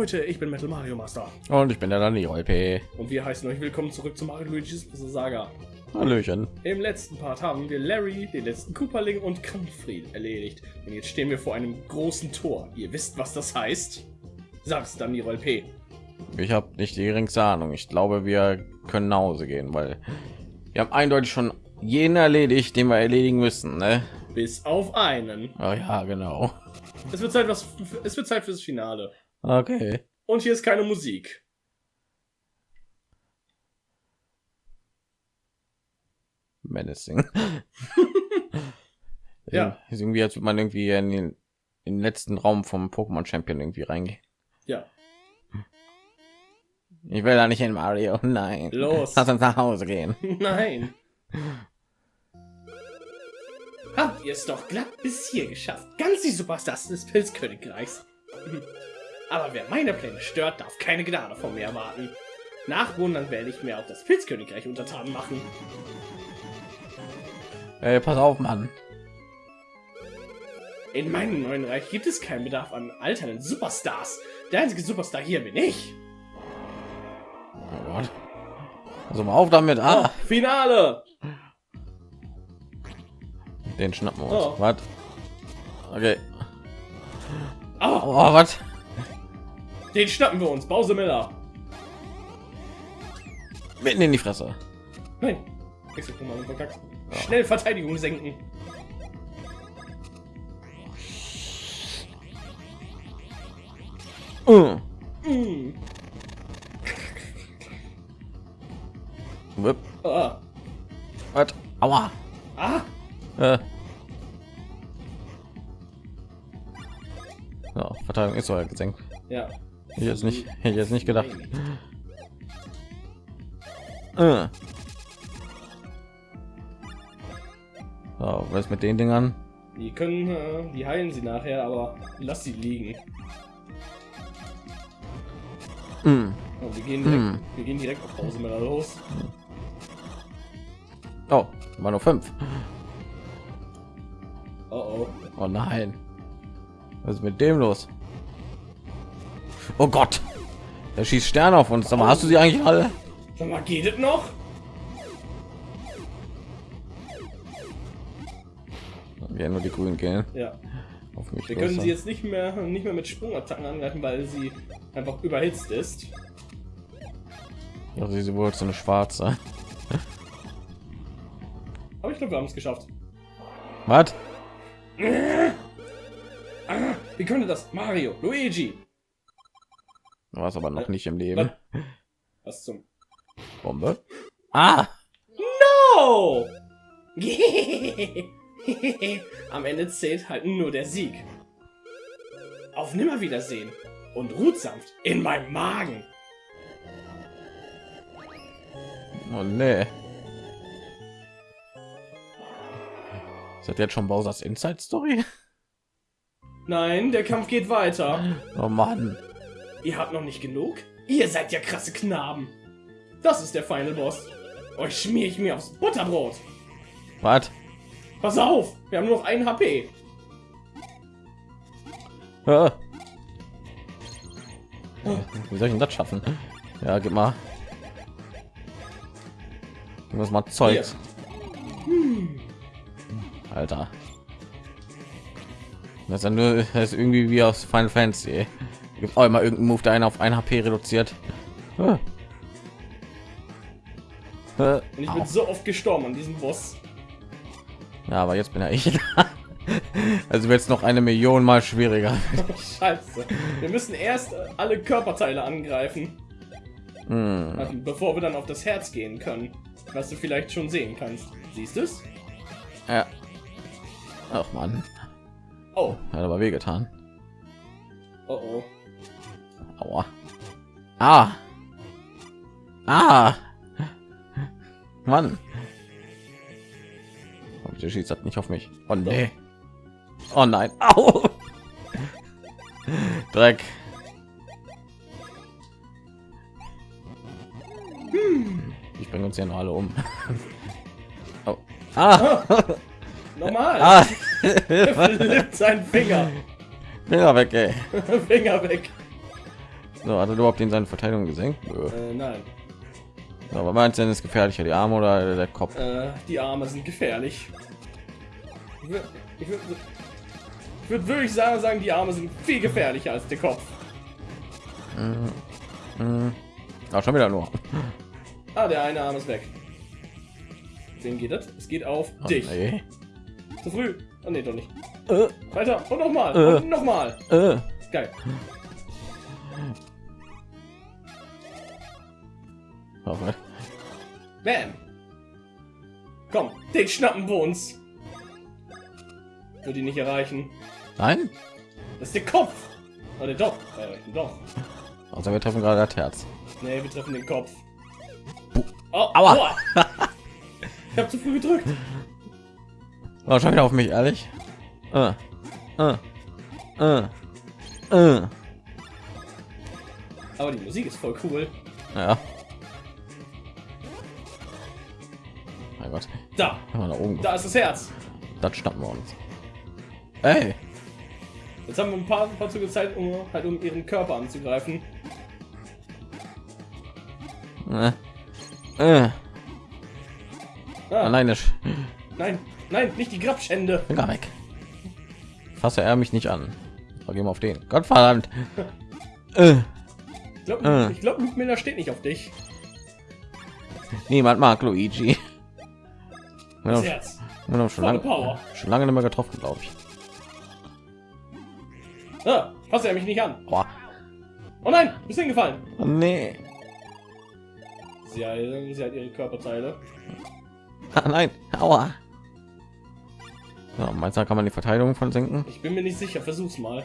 Leute, ich bin Metal Mario Master Und ich bin der Dani LP. und wir heißen euch willkommen zurück zu Mario Luigi's Saga. Hallöchen. Im letzten Part haben wir Larry, den letzten Cooperling und Kampffried erledigt. Und jetzt stehen wir vor einem großen Tor. Ihr wisst, was das heißt? Sag's dann, die P. Ich habe nicht die geringste Ahnung. Ich glaube, wir können nach Hause gehen, weil wir haben eindeutig schon jeden erledigt, den wir erledigen müssen. Ne? Bis auf einen. Oh, ja, genau. Es wird Zeit, was, es wird Zeit fürs Finale. Okay. Und hier ist keine Musik. Menacing. Ja. Ist irgendwie, als würde man irgendwie in den, in den letzten Raum vom Pokémon Champion irgendwie reingehen. Ja. Ich will da nicht in Mario. Nein. Los. Lass uns nach Hause gehen. Nein. Habt ihr es doch glatt bis hier geschafft. Ganz die Superstars des Pilzkönigreichs. Aber wer meine Pläne stört, darf keine Gnade von mir erwarten. Nach Wundern werde ich mir auch das Pilzkönigreich untertan machen. Ey, pass auf, Mann. In meinem neuen Reich gibt es keinen Bedarf an alternden Superstars. Der einzige Superstar hier bin ich. Oh Gott. Also mal auf damit. Ah, Finale! den schnappen wir uns. Oh. Was? Okay. Oh, Oh, was? Den schnappen wir uns. Bowser Miller. Mitten in die Fresse. Nein. Schnell Verteidigung senken. Mm. Whip. Ah. Was? Aua. ah. Äh. So, Verteidigung ist so ja gesenkt. Ja. Ich jetzt nicht, hätte ich jetzt nicht gedacht. Äh. So, was ist mit den Dingern? Die können, äh, die heilen sie nachher, aber lass sie liegen. Mm. Oh, wir gehen direkt, Hm. wir gehen direkt auf Pause mit los. Oh, war nur fünf. Oh oh. Oh nein. Was ist mit dem los? Oh Gott. Der schießt Sterne auf uns. Sag mal, hast du sie eigentlich alle? Sag mal, geht es noch? Ja, nur die grünen gehen. Ja. Auf mich Wir können sie jetzt nicht mehr, nicht mehr mit Sprungattacken angreifen, weil sie einfach überhitzt ist. Ja, sie wohl so eine schwarze. Aber ich glaube, wir haben es geschafft. Was? Wie könnte das? Mario, Luigi. Du warst aber noch nicht im Leben. Was? Zum? Bombe. Ah! Oh! Am Ende zählt halt nur der Sieg. Auf Nimmerwiedersehen und ruht sanft in meinem Magen. Oh nee. Ist das jetzt schon Bowser's Inside Story? Nein, der Kampf geht weiter. Oh Mann. Ihr habt noch nicht genug? Ihr seid ja krasse Knaben. Das ist der Final Boss. Euch schmier ich mir aufs Butterbrot. Was? Pass auf, wir haben nur noch ein HP. Ah. Wie soll ich denn das schaffen? Ja, gib mal. Gib uns mal Zeug. Alter. Das ist ja nur das ist irgendwie wie aus Final Fantasy. Gibt auch immer irgendeinen Move, der einen auf ein HP reduziert. Und ich au. bin so oft gestorben an diesem Boss. Ja, aber jetzt bin ja ich. also wird es noch eine Million mal schwieriger. Scheiße. Wir müssen erst alle Körperteile angreifen, Hm. also bevor wir dann auf das Herz gehen können. Was du vielleicht schon sehen kannst. Siehst du es? Ja. Ach man, Oh, hat aber wehgetan. oh oh. Aua. Ah. Ah. Mann. Oh, der schießt hat nicht auf mich. Oh nee. Oh nein. Au. Dreck. Ich bringe uns ja noch alle um. Oh. Ah. Normal. ah. Seinen Finger. Finger weg, ey. Finger weg. So, hat er überhaupt in seine Verteidigung gesenkt? Äh, nein. Aber meinst du denn ist gefährlicher, die Arme oder der Kopf? Äh, die Arme sind gefährlich. Ich würde würd, würd wirklich sagen, sagen, die Arme sind viel gefährlicher als der Kopf. Auch schon wieder nur. Ah, der eine Arm ist weg. Wen geht das? Es geht auf Oh, dich. nee. Zu früh. Oh, nee, doch nicht. Äh, Weiter. Und nochmal. Äh. Und nochmal. äh. Geil. Oh, was? Bam. Komm, den schnappen wir uns. Wird ihn nicht erreichen. Nein? Das ist der Kopf. Oder doch. Äh, doch. Also wir treffen gerade das Herz. Nee, wir treffen den Kopf. Oh, Aua. aua. ich hab zu früh gedrückt. Oh, schon wieder auf mich, ehrlich. Äh, äh, äh, äh. Aber die Musik ist voll cool. Ja. Mein Gott. Da, nach oben da ist das Herz. das schnappen wir uns. Ey, Jetzt haben wir ein paar, ein paar Züge Zeit, um halt um ihren Körper anzugreifen. äh, äh. Ah, Alleine nein, nein, nicht die Grabschände. Finger weg. Fasse er mich nicht an. Gehen wir auf den. Gott verdammt. Äh, Ich glaube, ich glaub, Luke Miller steht nicht auf dich. niemand mag Luigi. Wir haben, Herz. wir haben schon, lange, Power. schon lange nicht mehr getroffen, glaube ich. Ah, fass er mich nicht an. Boah. Oh nein, bist hingefallen. Oh, nee. Sie hat, sie hat ihre Körperteile. Ah, nein. Aua. Ja, meinst du, kann man die Verteidigung von senken? Ich bin mir nicht sicher, versuch's mal.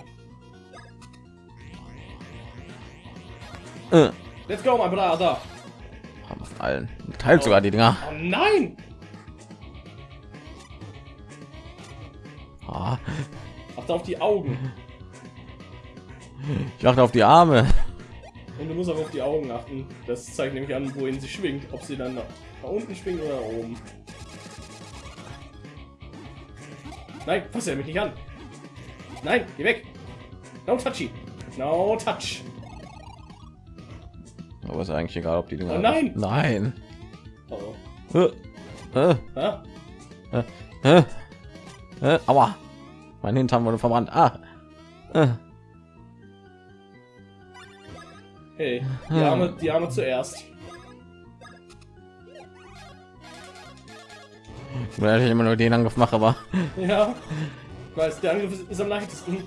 Äh. Let's go, mein Bruder. Macht allen. Teilt sogar die Dinger. Oh nein! Ah, Achte auf die Augen. ich achte auf die Arme. Und du musst auch auf die Augen achten. Das zeigt nämlich an, wohin sie schwingt. Ob sie dann nach, nach unten schwingt oder nach oben. Nein, fass er mich nicht an. Nein, geh weg. No touchy. No touch. Aber ist eigentlich egal, ob die Dinger. Oh nein! Nein. Oh. Äh. Äh. Ah, Äh. Äh. Aua. Mein Hintern wurde verbrannt. Ah. Äh. hey, die Arme, die Arme zuerst. Weil ich immer nur den Angriff mache, aber Ja. Weiß, der Angriff ist, ist am leichtesten.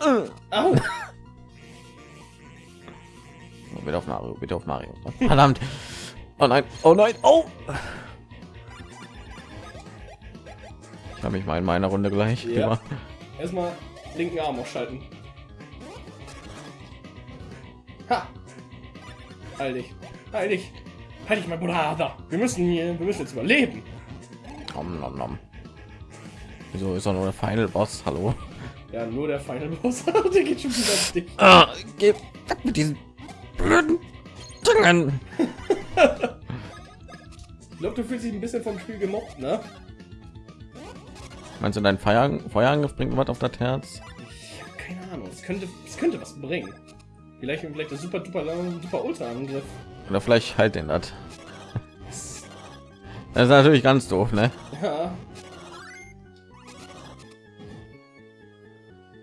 Äh. Au! bitte auf Mario, bitte auf Mario. Verdammt. Oh nein, oh nein, oh. Ich habe mich mal in meiner Runde gleich. Ja. Erstmal linken Arm ausschalten. Ha! Dich. Dich. Halt dich, mein Bruder. Wir müssen hier, wir müssen jetzt überleben. Nom, nom, nom. Wieso ist er nur der Final Boss? Hallo. Ja, nur der Final Boss. der geht schon wieder auf dich. Ah, geh weg mit diesen blöden Dingen. Ich glaube, du fühlst dich ein bisschen vom Spiel gemobbt, ne? Meinst du, dein Feuer, Feuerangriff bringt was auf das Herz? Ich habe keine Ahnung. Es könnte, es könnte was bringen. Vielleicht, vielleicht der super duper super Ultra Angriff. Oder vielleicht halt den das. Das ist natürlich ganz doof, ne? Ja,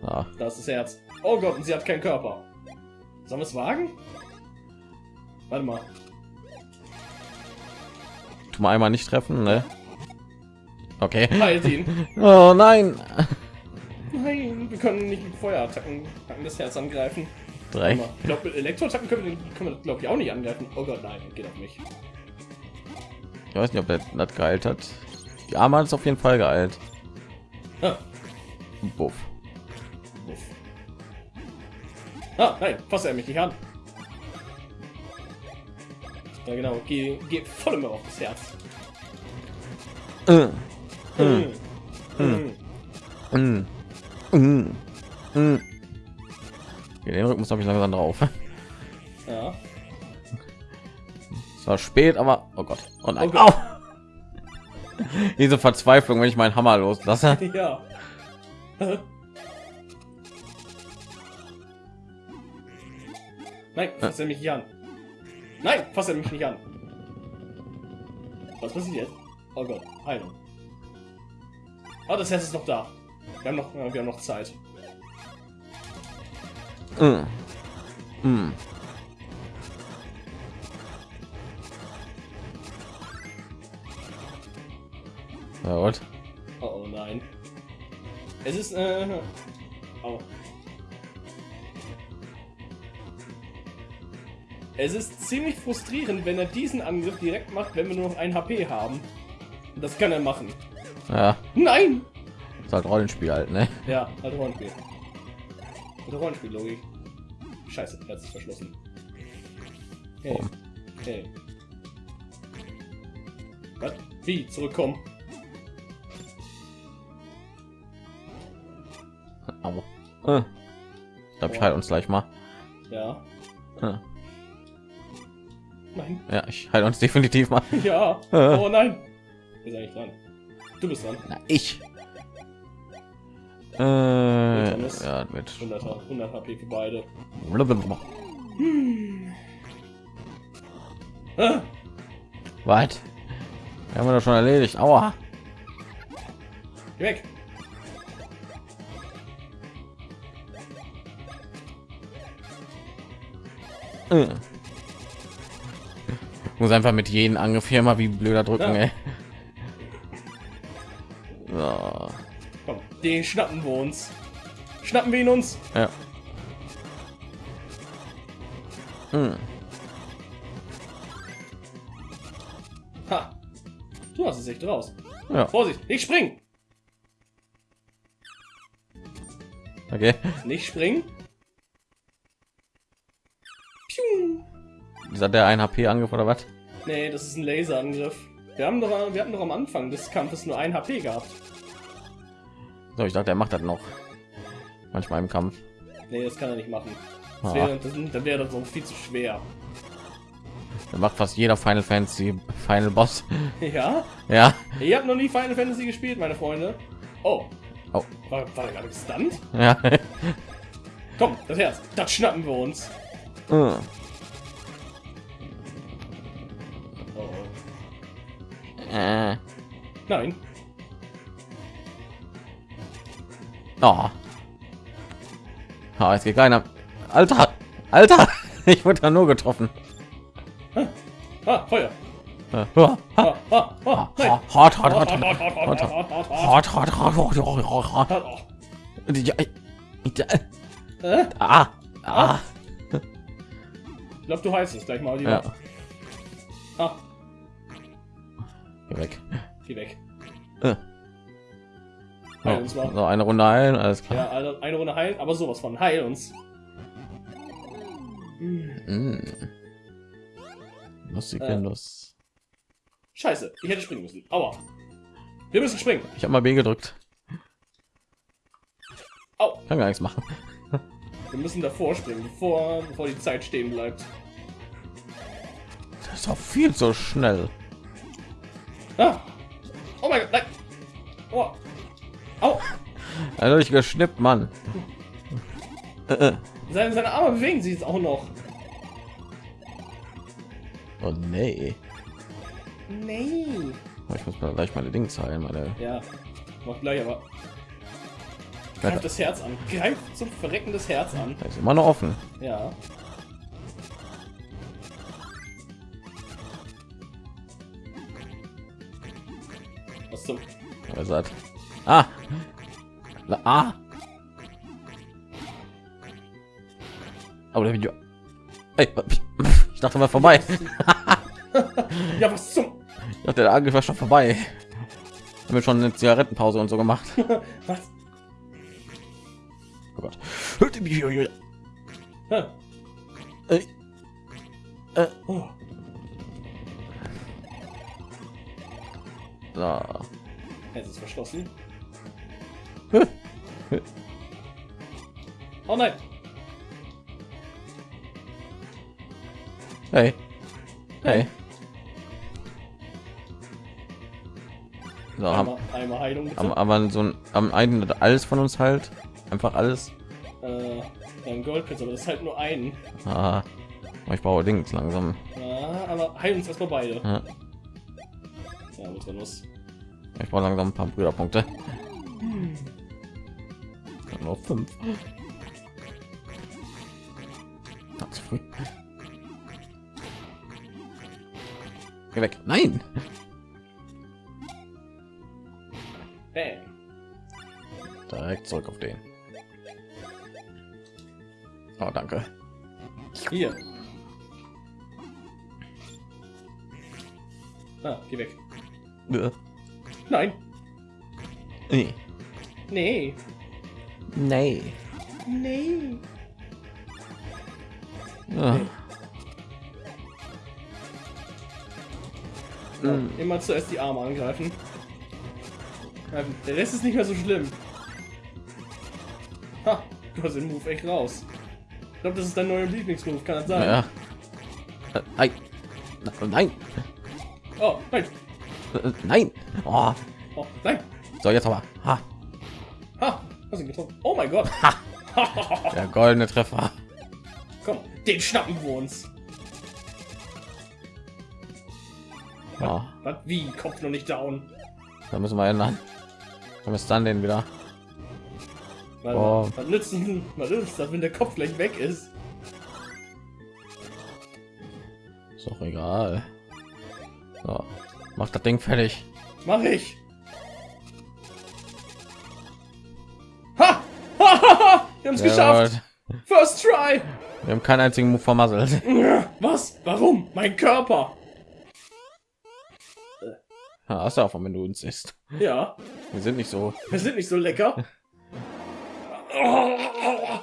Ja. da ist das Herz. Oh Gott, und sie hat keinen Körper. Sollen wir es wagen? Warte mal. Tu mal einmal nicht treffen, ne? Okay. Halt ihn. Oh nein. Nein, wir können nicht mit Feuerattacken Attacken das Herz angreifen. Drei. Ich glaube, mit Elektroattacken können wir, können wir glaube ich, auch nicht angreifen. Oh Gott, nein, geht auf mich. Ich weiß nicht, ob der das geheilt hat. Die Arme hat es auf jeden Fall geheilt. Ah, Buff. uff. ah nein, fass er mich nicht an. Ja genau, geh, geh voll immer auf das Herz. Äh. Den Rücken habe ich langsam drauf. Ja. Es war spät, aber oh Gott. Oh nein. Oh Gott. Au! Diese Verzweiflung, wenn ich meinen Hammer loslasse. Ja. Nein, fass er mich nicht an. Nein, fass er mich nicht an. Was passiert jetzt? Oh Gott, Heilung. Oh, das Herz ist noch da. Wir haben noch, wir haben noch Zeit. Mm. Mm. Ja, und? Oh, oh nein. Es ist, äh, oh. Es ist ziemlich frustrierend, wenn er diesen Angriff direkt macht, wenn wir nur noch ein HP haben. Das kann er machen. Ja, Nein! ist halt Rollenspiel halt, ne? Ja, halt Rollenspiel. Mit Rollenspiel-Logik. Scheiße, Herz ist verschlossen. Hey. Hey. Was? Wie? Zurückkommen? Au. Äh. Ich glaube, ich heile uns gleich mal. Ja. Äh. Nein. Ja, ich heile uns definitiv mal. Ja. Äh. Oh nein. Ist eigentlich dran? Du bist dran. Na, ich. Äh, ja, mit 100, 100 HP für beide. Ah, Was? Haben wir doch schon erledigt. Aua. geh weg. Äh. Muss einfach mit jedem Angriff hier mal wie blöder drücken, Ja. So. Komm, den schnappen wir uns. Schnappen wir ihn uns. Ja. Hm. Ha. Du hast es echt raus. Ja, Vorsicht, ich spring. okay. Nicht springen. Piu. Ist das der 1 HP Angriff oder was? Nee, das ist ein Laserangriff. Wir haben doch, wir hatten doch am Anfang des Kampfes nur ein HP gehabt. So, ich dachte, er macht das noch. Manchmal im Kampf. Nee, das kann er nicht machen. Das Ah. wäre, das, dann wäre das so viel zu schwer. Er macht fast jeder Final Fantasy Final Boss. Ja? Ja. Ihr habt noch nie Final Fantasy gespielt, meine Freunde. Oh. Oh. War, war er gerade gestunt? Ja. Komm, das Herz. Das schnappen wir uns. Äh. Nein. Oh. oh. jetzt geht keiner. Alter, Alter, ich wurde da nur getroffen. Ah, ah Feuer. Ah, ah. Ich glaube, du heißt es gleich mal. Ja. Ah weg. geh weg. Äh. Heil uns mal. So, eine Runde heilen, alles klar. Ja, also eine Runde heilen, aber sowas von heil uns. Mm. Lustig, Äh. Lust. Scheiße, ich hätte springen müssen. Aua. Wir müssen springen. Ich habe mal B gedrückt. Au. Kann gar nichts machen. Wir müssen davor springen, bevor, bevor die Zeit stehen bleibt. Das ist doch viel zu schnell. Ah. Oh mein Gott, nein. Oh. Au. Also ich geschnippt, Mann. Äh, äh. Seine, seine Arme bewegen sich jetzt auch noch. Oh nee. Nee. Oh, Ich muss mal gleich meine Dinge heilen, meine. Ja, mach gleich, aber greift das Herz an. Greift zum Verrecken das Herz an. Da ist immer noch offen. Ja. Zum... Sagt. Ah. La, ah. Aber der Video. Ey, ich dachte mal vorbei. Ja, was zum... Ich dachte, der Angriff war schon vorbei. Haben wir schon eine Zigarettenpause und so gemacht. Was? Oh Gott. Ey. Äh. Oh. So. Jetzt ist verschlossen. Oh nein. Hey. Hey. So, haben, Einmal, einmal Heilung bitte. haben aber so ein am einen alles von uns halt einfach alles. Äh, Ein Goldpilz, aber das ist halt nur einen. Ah, ich brauche Dings langsam. Ja, aber heilen uns erstmal beide. Ja, Ja, mit Nuss. ich brauche langsam ein paar Brüderpunkte. Nur fünf. Ist früh. Geh weg. Nein. Bam. Direkt zurück auf den. Oh, danke. Hier. Ah, geh weg. Äh, Nein. Nee. Nee. Nee. Nee. Ah. Ja, immer zuerst die Arme angreifen. Ja, Der Rest ist nicht mehr so schlimm. Ha, du hast den Move echt raus. Ich glaube, das ist dein neuer Lieblingsmove, kann das sein? Ja. Äh, Nein. Nein. Oh, nein. Äh, Nein. Oh. Oh, nein. So, jetzt aber. Ha. Ha, hast ihn getroffen. Oh mein Gott. Der goldene Treffer. Komm, den schnappen wir uns. Oh, Was? Wie? Kopf noch nicht down. da müssen wir ändern. Dann ist dann den wieder. Weil, Oh. Was nützt, was nützt das, wenn der Kopf gleich weg ist? Ist doch egal. So. Mach das Ding fertig. Mach ich. Ha! Ha, ha, ha! Wir haben es geschafft. First try. Wir haben keinen einzigen Move vermasselt. Was? Warum? Mein Körper. Hast du auch, wenn du uns isst. Ja, Wir sind nicht so. wir sind nicht so lecker. Oh, oh,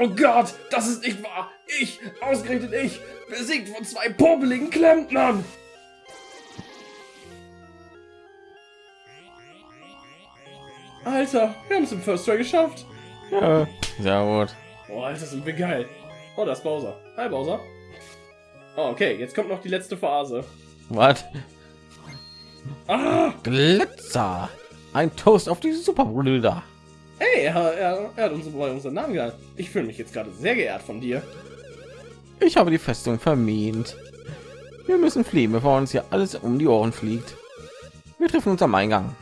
oh Gott, das ist nicht wahr. Ich, ausgerechnet ich, besiegt von zwei popeligen Klempnern. Alter, wir haben es im First Try geschafft. Ja. Sehr gut. Oh, Alter, sind wir geil. Oh, das ist Bowser. Hi, Bowser. Oh, okay, jetzt kommt noch die letzte Phase. Was? Ah, Glitzer. Ein Toast auf die Superbrüder. hey, er, er, er hat uns bei unseren Namen genannt. Ich fühle mich jetzt gerade sehr geehrt von dir. Ich habe die Festung vermint. Wir müssen fliehen, bevor uns hier alles um die Ohren fliegt. Wir treffen uns am Eingang.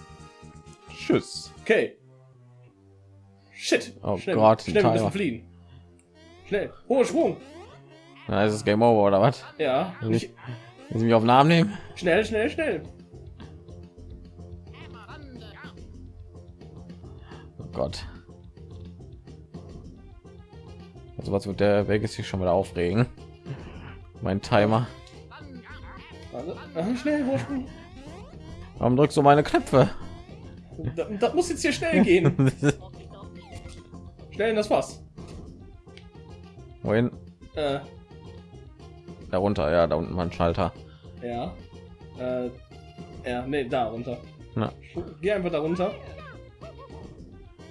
Tschüss. Okay. Shit. Oh schnell, Gott, schnell, wir müssen fliehen. Schnell. Hoher Sprung. Na, ist es Game Over oder was? Ja. Nicht. Willst du mich auf den Arm nehmen? Schnell, schnell, schnell. Oh Gott. Also was wird der Weg ist sich schon wieder aufregen. Mein Timer. Also, schnell. Warum drückst du meine Knöpfe? Das, das muss jetzt hier schnell gehen. schnell in das Fass. Wohin? Äh, Darunter, ja, da unten war ein Schalter. ja. Äh, ja, nee, da runter. Na, Geh einfach da runter.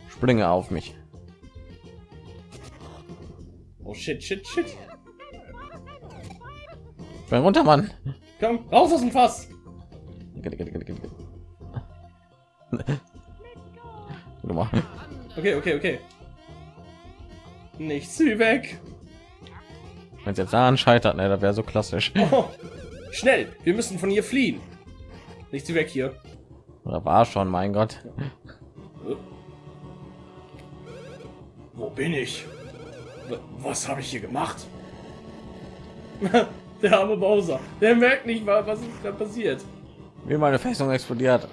springe auf mich. Oh shit, shit, shit. Spring runter, Mann. Komm, raus aus dem Fass. Okay, okay, okay. Nicht zu weg. Wenn es jetzt daran scheitert, ne, das wäre so klassisch. Oh, schnell, wir müssen von hier fliehen. Nicht zu weg hier. Oder war schon, mein Gott. Wo bin ich? Was habe ich hier gemacht? Der arme Bowser. Der merkt nicht mal, was ist da passiert. Wie meine Festung explodiert.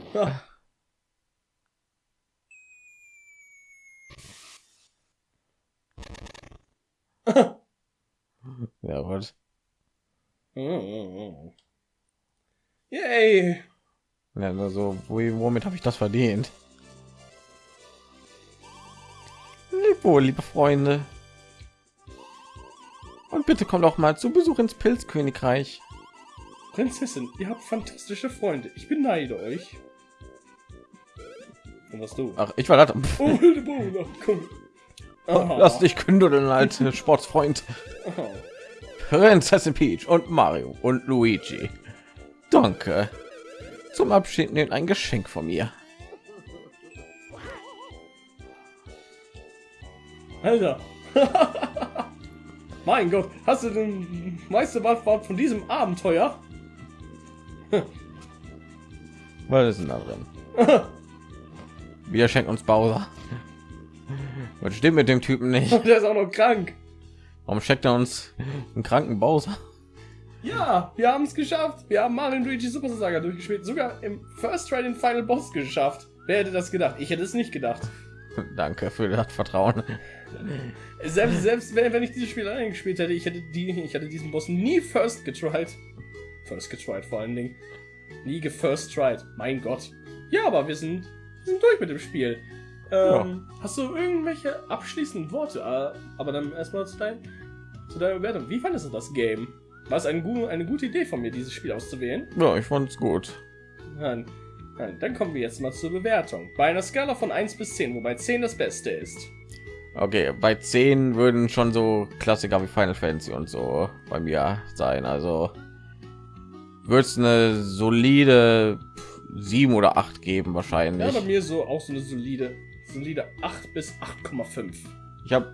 Ja, gut. Yay. Ja, also, wo, womit habe ich das verdient? Leb wohl, liebe Freunde. Und bitte kommt auch mal zu Besuch ins Pilzkönigreich. Prinzessin, ihr habt fantastische Freunde. Ich beneide euch. Und was du? Ach, ich war da. Oh, wilde Bowser, komm. Aha. Lass dich kündeln, alte Sportsfreund. Aha. Prinzessin Peach und Mario und Luigi. Danke. Zum Abschied nehmt ein Geschenk von mir. Alter. Mein Gott, hast du weißt du was von diesem Abenteuer? Was ist denn da drin? Wir schenken uns Bowser. Was stimmt mit dem Typen nicht? Der ist auch noch krank. Warum steckt er uns einen kranken Bowser? Ja, wir haben es geschafft. Wir haben Mario Luigi Super Saga durchgespielt. Sogar im First Try den Final Boss geschafft. Wer hätte das gedacht? Ich hätte es nicht gedacht. Danke für das Vertrauen. Selbst, selbst wenn, wenn ich dieses Spiel allein gespielt hätte, ich hätte die, ich hätte diesen Boss nie first getried. First getried vor allen Dingen. Nie gefirst tried. Mein Gott. Ja, aber wir sind, wir sind durch mit dem Spiel. Ähm, ja. Hast du irgendwelche abschließenden Worte? Äh, aber dann erstmal zu, dein, zu deiner Bewertung. Wie fandest du das Game? War es eine, eine gute Idee von mir, dieses Spiel auszuwählen? Ja, ich fand es gut. Nein, dann kommen wir jetzt mal zur Bewertung. Bei einer Skala von 1 bis 10, wobei 10 das Beste ist. Okay, bei 10 würden schon so Klassiker wie Final Fantasy und so bei mir sein. Also wird es eine solide 7 oder 8 geben wahrscheinlich. Ja, bei mir so auch so eine solide, solide 8 bis 8,5. Ich habe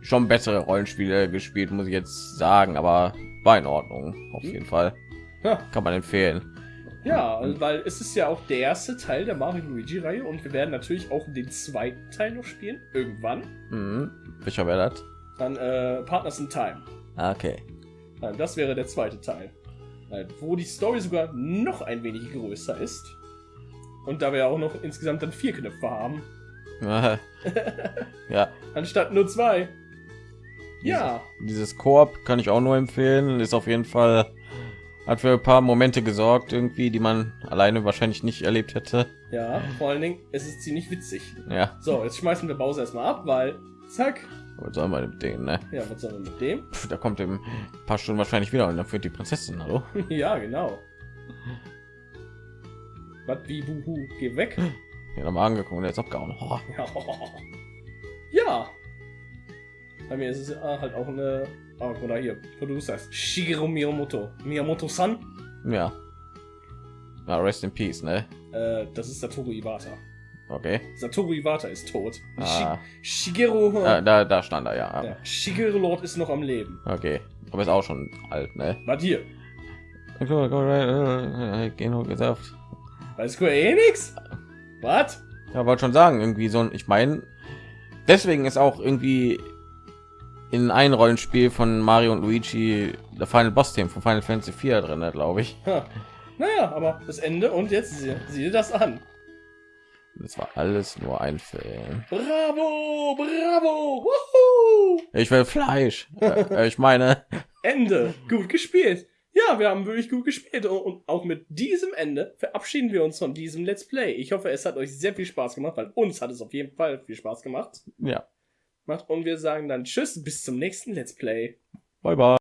schon bessere Rollenspiele gespielt, muss ich jetzt sagen, aber war in Ordnung auf hm. jeden Fall. Ja. Kann man empfehlen. Ja, weil es ist ja auch der erste Teil der Mario Luigi Reihe und wir werden natürlich auch den zweiten Teil noch spielen irgendwann. Mhm. Welcher wäre das? Dann äh, Partners in Time. Ah, okay. Das wäre der zweite Teil, wo die Story sogar noch ein wenig größer ist und da wir auch noch insgesamt dann vier Knöpfe haben. ja. Anstatt nur zwei. Ja. Dieses Koop kann ich auch nur empfehlen. Ist auf jeden Fall hat für ein paar Momente gesorgt, irgendwie, die man alleine wahrscheinlich nicht erlebt hätte. Ja, vor allen Dingen, es ist ziemlich witzig. Ja. So, jetzt schmeißen wir Bowser erstmal ab, weil zack. Was soll man mit dem, ne? Ja, was soll man mit dem? Pff, da kommt im paar Stunden wahrscheinlich wieder und dann führt die Prinzessin, hallo? ja, genau. Was wie buhu, geh weg. Ja, nochmal der ist abgehauen. Oh. Ja. Bei mir ist es halt auch eine Oh, oder hier, wo du sagst, Shigeru Miyamoto. Miyamoto-san? Ja. Na, rest in peace, ne? Äh, das ist Satoru Iwata. Okay. Satoru Iwata ist tot. Ah. Shigeru... Ah, da, da stand er, ja. ja. Shigeru Lord ist noch am Leben. Okay. Aber ist auch schon alt, ne? Was hier? Genug gesagt. Weiß Square eh nix? Was? Ja, wollte schon sagen, irgendwie so ein, ich meine, deswegen ist auch irgendwie in ein Rollenspiel von Mario und Luigi der Final Boss Team von Final Fantasy 4 drin, glaube ich. Ha. Naja, aber das Ende und jetzt sieh, sieh das an. Das war alles nur ein Film. Bravo, bravo, Woohoo! Ich will Fleisch. äh, ich meine Ende. Gut gespielt. Ja, wir haben wirklich gut gespielt und auch mit diesem Ende verabschieden wir uns von diesem Let's Play. Ich hoffe, es hat euch sehr viel Spaß gemacht, weil uns hat es auf jeden Fall viel Spaß gemacht. Ja macht. Und wir sagen dann Tschüss, bis zum nächsten Let's Play. Bye bye.